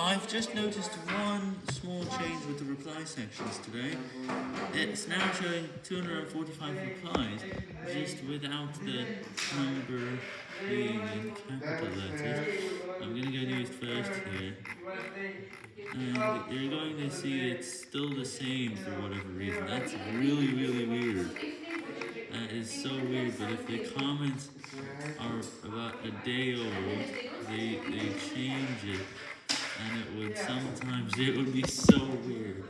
I've just noticed one small change with the reply sections today. It's now showing 245 replies, just without the number being in capital letters. I'm gonna go news first here. And you're going to see it's still the same for whatever reason. That's really, really weird. That is so weird, but if the comments are about a day old, they, they change it and sometimes it would be so weird